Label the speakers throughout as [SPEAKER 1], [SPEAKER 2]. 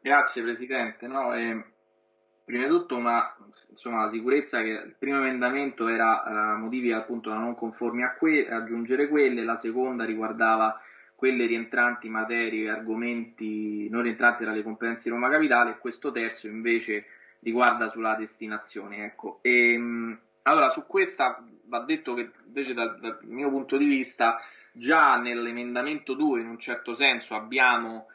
[SPEAKER 1] Grazie Presidente. No, eh, prima di tutto una, insomma, la sicurezza che il primo emendamento era uh, motivi appunto da non conformi a que- aggiungere quelle, la seconda riguardava quelle rientranti materie e argomenti non rientranti tra le competenze di Roma Capitale e questo terzo invece riguarda sulla destinazione. Ecco. E, ehm, allora, su questa va detto che invece dal, dal mio punto di vista già nell'emendamento 2 in un certo senso abbiamo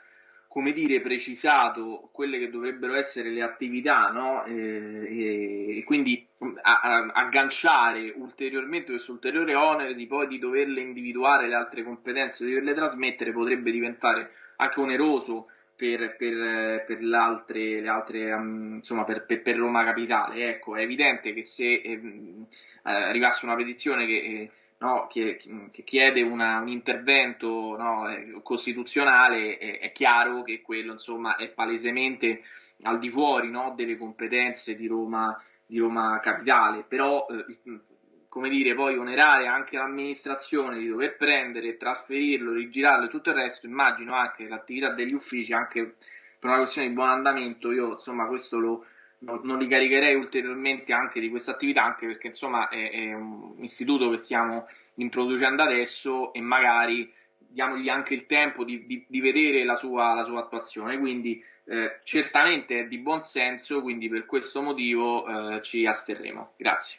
[SPEAKER 1] come dire, precisato quelle che dovrebbero essere le attività, no? e, e, quindi a, a, agganciare ulteriormente questo ulteriore onere di poi di doverle individuare le altre competenze, di doverle trasmettere, potrebbe diventare anche oneroso per, per, per le altre, le altre um, insomma, per, per, per, Roma Capitale. Ecco, è evidente che se eh, arrivasse una petizione che eh, no, che, chiede una, un intervento no, eh, costituzionale, è, è, chiaro che quello insomma, è palesemente al di fuori no, delle competenze di Roma, di Roma Capitale, però eh, come dire, poi onerare anche l'amministrazione di dover prendere, trasferirlo, rigirarlo e tutto il resto, immagino anche l'attività degli uffici, anche per una questione di buon andamento, io insomma questo lo, non, non, li caricherei ulteriormente anche di questa attività, anche perché insomma è, è, un istituto che stiamo introducendo adesso e magari diamogli anche il tempo di, di, di vedere la sua, la sua, attuazione. Quindi eh, certamente è di buon senso, quindi per questo motivo eh, ci asterremo. Grazie.